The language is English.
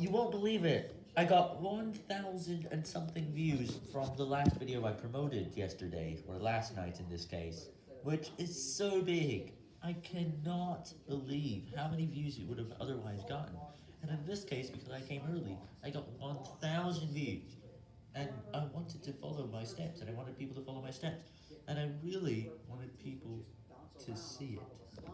You won't believe it. I got 1,000 and something views from the last video I promoted yesterday, or last night in this case, which is so big. I cannot believe how many views it would have otherwise gotten. And in this case, because I came early, I got 1,000 views. And I wanted to follow my steps, and I wanted people to follow my steps. And I really wanted people to see it.